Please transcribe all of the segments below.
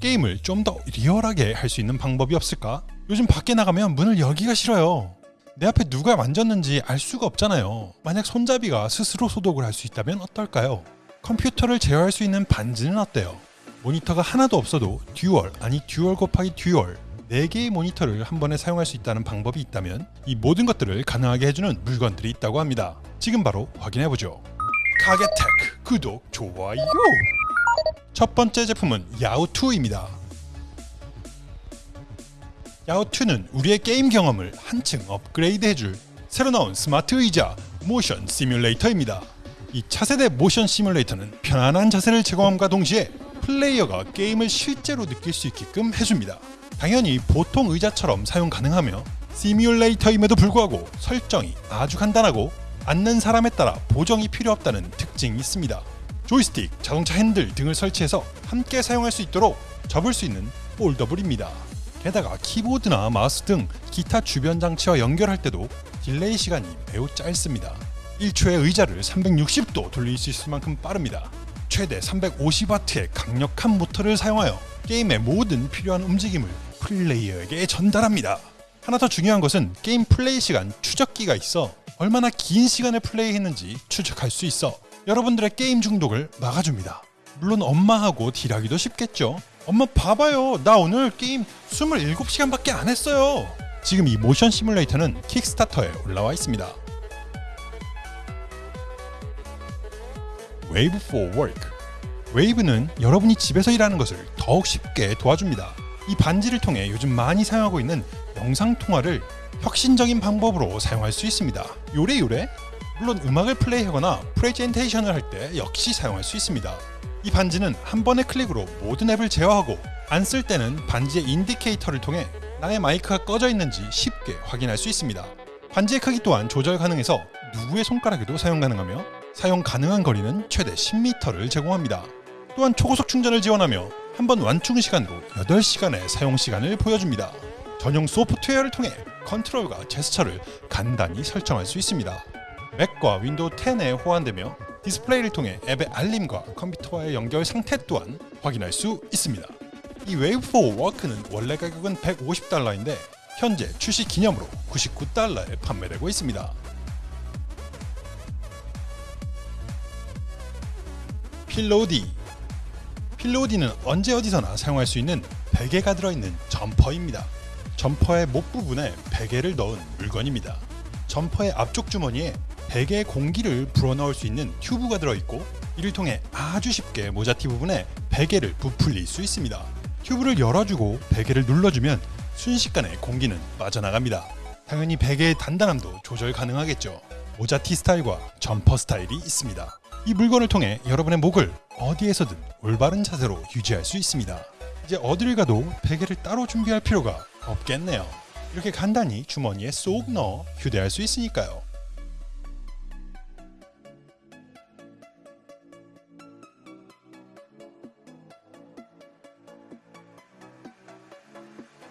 게임을 좀 더 리얼하게 할 수 있는 방법이 없을까? 요즘 밖에 나가면 문을 열기가 싫어요. 내 앞에 누가 만졌는지 알 수가 없잖아요. 만약 손잡이가 스스로 소독을 할 수 있다면 어떨까요? 컴퓨터를 제어할 수 있는 반지는 어때요? 모니터가 하나도 없어도 dual 아니 dual 곱하기 dual 4개의 모니터를 한 번에 사용할 수 있다는 방법이 있다면 이 모든 것들을 가능하게 해주는 물건들이 있다고 합니다. 지금 바로 확인해보죠. 가게테크 구독, 좋아요! 첫 번째 제품은 Yaw2입니다. Yaw2는 우리의 게임 경험을 한층 업그레이드 해줄 새로 나온 스마트 의자 모션 시뮬레이터입니다. 이 차세대 모션 시뮬레이터는 편안한 자세를 제공함과 동시에 플레이어가 게임을 실제로 느낄 수 있게끔 해줍니다. 당연히 보통 의자처럼 사용 가능하며 시뮬레이터임에도 불구하고 설정이 아주 간단하고 앉는 사람에 따라 보정이 필요 없다는 특징이 있습니다. 조이스틱, 자동차 핸들 등을 설치해서 함께 사용할 수 있도록 접을 수 있는 foldable입니다. 게다가 키보드나 마우스 등 기타 주변 장치와 연결할 때도 delay 시간이 매우 짧습니다. 1초에 의자를 360도 돌릴 수 있을 만큼 빠릅니다. 최대 350W의 강력한 모터를 사용하여 게임의 모든 필요한 움직임을 플레이어에게 전달합니다. 하나 더 중요한 것은 게임 플레이 시간 추적기가 있어 얼마나 긴 시간을 플레이했는지 추적할 수 있어 여러분들의 게임 중독을 막아줍니다. 물론 엄마하고 deal하기도 쉽겠죠. 엄마 봐봐요. 나 오늘 게임 27시간밖에 안 했어요. 지금 이 모션 시뮬레이터는 킥스타터에 올라와 있습니다. Wave for Work Wave는 여러분이 집에서 일하는 것을 더욱 쉽게 도와줍니다. 이 반지를 통해 요즘 많이 사용하고 있는 영상통화를 혁신적인 방법으로 사용할 수 있습니다. 요래요래? 물론 음악을 플레이하거나 프레젠테이션을 할 때 역시 사용할 수 있습니다. 이 반지는 한 번의 클릭으로 모든 앱을 제어하고 안 쓸 때는 반지의 indicator를 통해 나의 마이크가 꺼져 있는지 쉽게 확인할 수 있습니다. 반지의 크기 또한 조절 가능해서 누구의 손가락에도 사용 가능하며 사용 가능한 거리는 최대 10m를 제공합니다. 또한 초고속 충전을 지원하며 한 번 완충 시간으로 8시간의 사용 시간을 보여줍니다. 전용 소프트웨어를 통해 컨트롤과 제스처를 간단히 설정할 수 있습니다. 맥과 윈도우 10에 호환되며 디스플레이를 통해 앱의 알림과 컴퓨터와의 연결 상태 또한 확인할 수 있습니다. 이 Wave for Work는 원래 가격은 150달러인데 현재 출시 기념으로 99달러에 판매되고 있습니다. 필로디 필로디는 언제 어디서나 사용할 수 있는 베개가 들어있는 점퍼입니다. 점퍼의 목 부분에 베개를 넣은 물건입니다. 점퍼의 앞쪽 주머니에 베개의 공기를 불어넣을 수 있는 튜브가 들어있고 이를 통해 아주 쉽게 모자티 부분에 베개를 부풀릴 수 있습니다. 튜브를 열어주고 베개를 눌러주면 순식간에 공기는 빠져나갑니다. 당연히 베개의 단단함도 조절 가능하겠죠. 모자티 스타일과 점퍼 스타일이 있습니다. 이 물건을 통해 여러분의 목을 어디에서든 올바른 자세로 유지할 수 있습니다. 이제 어디를 가도 베개를 따로 준비할 필요가 없겠네요. 이렇게 간단히 주머니에 쏙 넣어 휴대할 수 있으니까요.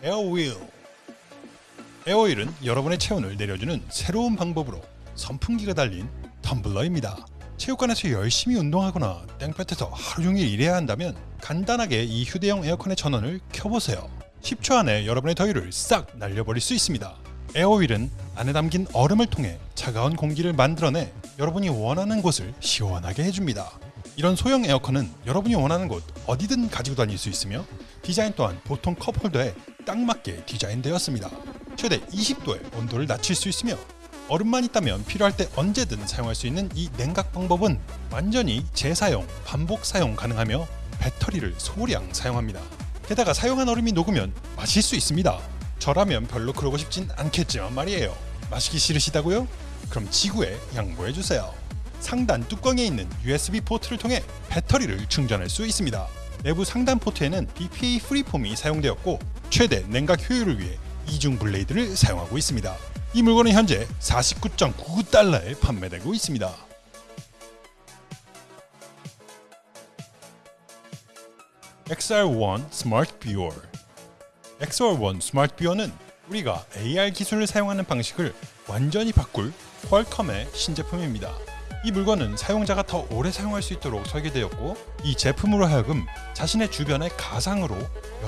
에어윌 에어윌은 여러분의 체온을 내려주는 새로운 방법으로 선풍기가 달린 텀블러입니다. 체육관에서 열심히 운동하거나 땡볕에서 하루 종일 일해야 한다면 간단하게 이 휴대용 에어컨의 전원을 켜보세요. 10초 안에 여러분의 더위를 싹 날려버릴 수 있습니다. 에어윌은 안에 담긴 얼음을 통해 차가운 공기를 만들어내 여러분이 원하는 곳을 시원하게 해줍니다. 이런 소형 에어컨은 여러분이 원하는 곳 어디든 가지고 다닐 수 있으며 디자인 또한 보통 컵홀더에 딱 맞게 디자인되었습니다. 최대 20도의 온도를 낮출 수 있으며 얼음만 있다면 필요할 때 언제든 사용할 수 있는 이 냉각 방법은 완전히 재사용, 반복 사용 가능하며 배터리를 소량 사용합니다. 게다가 사용한 얼음이 녹으면 마실 수 있습니다. 저라면 별로 그러고 싶진 않겠지만 말이에요. 마시기 싫으시다고요? 그럼 지구에 양보해주세요. 상단 뚜껑에 있는 USB 포트를 통해 배터리를 충전할 수 있습니다. 내부 상단 포트에는 BPA 프리폼이 사용되었고 최대 냉각 효율을 위해 이중 블레이드를 사용하고 있습니다. 이 물건은 현재 49.99달러에 판매되고 있습니다. XR1 Smart Viewer XR1 Smart Viewer는 우리가 AR 기술을 사용하는 방식을 완전히 바꿀 퀄컴의 신제품입니다. 이 물건은 사용자가 더 오래 사용할 수 있도록 설계되었고 이 제품으로 하여금 자신의 주변에 가상으로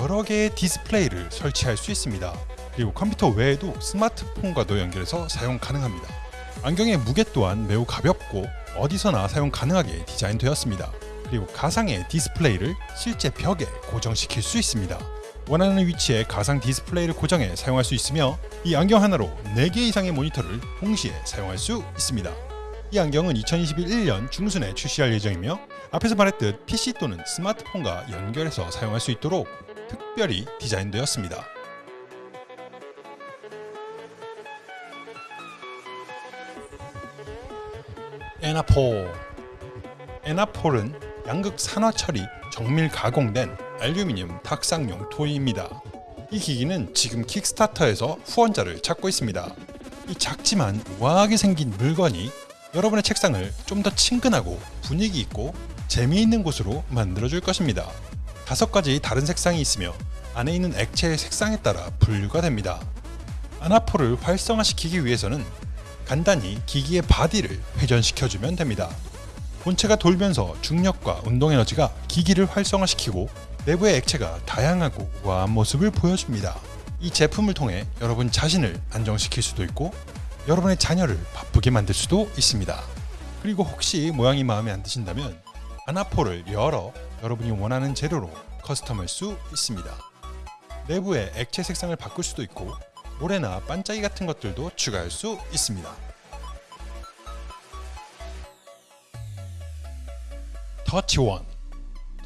여러 개의 디스플레이를 설치할 수 있습니다. 그리고 컴퓨터 외에도 스마트폰과도 연결해서 사용 가능합니다. 안경의 무게 또한 매우 가볍고 어디서나 사용 가능하게 디자인되었습니다. 그리고 가상의 디스플레이를 실제 벽에 고정시킬 수 있습니다. 원하는 위치에 가상 디스플레이를 고정해 사용할 수 있으며 이 안경 하나로 4개 이상의 모니터를 동시에 사용할 수 있습니다. 이 안경은 2021년 중순에 출시할 예정이며 앞에서 말했듯 PC 또는 스마트폰과 연결해서 사용할 수 있도록 특별히 디자인되었습니다. 에나폴 에나폴은 양극 산화 처리 정밀 가공된 알루미늄 탁상용 토이입니다. 이 기기는 지금 킥스타터에서 후원자를 찾고 있습니다. 이 작지만 우아하게 생긴 물건이 여러분의 책상을 좀 더 친근하고 분위기 있고 재미있는 곳으로 만들어줄 것입니다. 다섯 가지 다른 색상이 있으며 안에 있는 액체의 색상에 따라 분류가 됩니다. 아나포를 활성화시키기 위해서는 간단히 기기의 바디를 회전시켜주면 됩니다. 본체가 돌면서 중력과 운동 에너지가 기기를 활성화시키고 내부의 액체가 다양하고 우아한 모습을 보여줍니다. 이 제품을 통해 여러분 자신을 안정시킬 수도 있고 여러분의 자녀를 바쁘게 만들 수도 있습니다. 그리고 혹시 모양이 마음에 안 드신다면 아나포를 열어 여러분이 원하는 재료로 커스텀할 수 있습니다. 내부의 액체 색상을 바꿀 수도 있고 모래나 반짝이 같은 것들도 추가할 수 있습니다. 터치원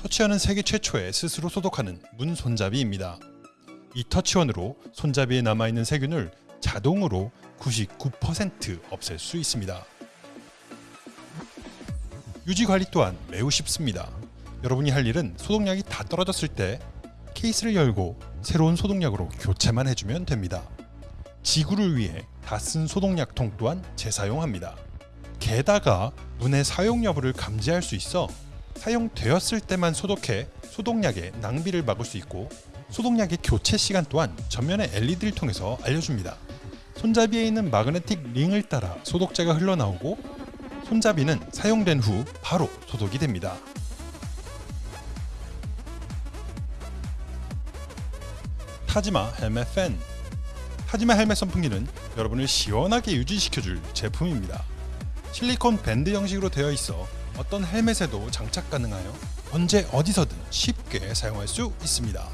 터치원은 세계 최초의 스스로 소독하는 문 손잡이입니다. 이 터치원으로 손잡이에 남아있는 세균을 자동으로 99% 없앨 수 있습니다. 유지 관리 또한 매우 쉽습니다. 여러분이 할 일은 소독약이 다 떨어졌을 때 케이스를 열고 새로운 소독약으로 교체만 해주면 됩니다. 지구를 위해 다 쓴 소독약통 또한 재사용합니다. 게다가 문의 사용 여부를 감지할 수 있어 사용되었을 때만 소독해 소독약의 낭비를 막을 수 있고 소독약의 교체 시간 또한 전면의 LED를 통해서 알려줍니다. 손잡이에 있는 마그네틱 링을 따라 소독제가 흘러나오고 손잡이는 사용된 후 바로 소독이 됩니다. 타지마 헬멧 팬 타지마 헬멧 선풍기는 여러분을 시원하게 유지시켜줄 제품입니다. 실리콘 밴드 형식으로 되어 있어 어떤 헬멧에도 장착 가능하여 언제 어디서든 쉽게 사용할 수 있습니다.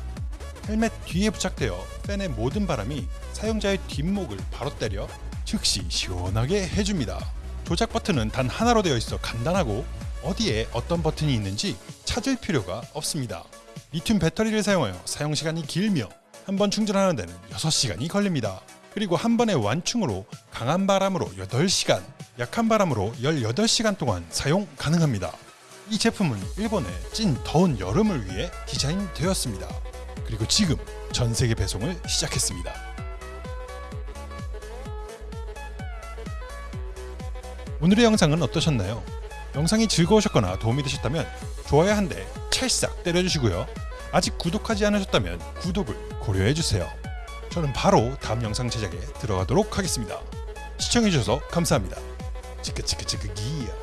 헬멧 뒤에 부착되어 팬의 모든 바람이 사용자의 뒷목을 바로 때려 즉시 시원하게 해줍니다. 조작 버튼은 단 하나로 되어 있어 간단하고 어디에 어떤 버튼이 있는지 찾을 필요가 없습니다. 리튬 배터리를 사용하여 사용 시간이 길며 한 번 충전하는 데는 6시간이 걸립니다. 그리고 한 번의 완충으로 강한 바람으로 8시간, 약한 바람으로 18시간 동안 사용 가능합니다. 이 제품은 일본의 찐 더운 여름을 위해 디자인되었습니다. 그리고 지금 전 세계 배송을 시작했습니다. 오늘의 영상은 어떠셨나요? 영상이 즐거우셨거나 도움이 되셨다면 좋아요 한 대 찰싹 때려주시고요. 아직 구독하지 않으셨다면 구독을 고려해주세요. 저는 바로 다음 영상 제작에 들어가도록 하겠습니다. 시청해주셔서 감사합니다. 치크치크치크 기야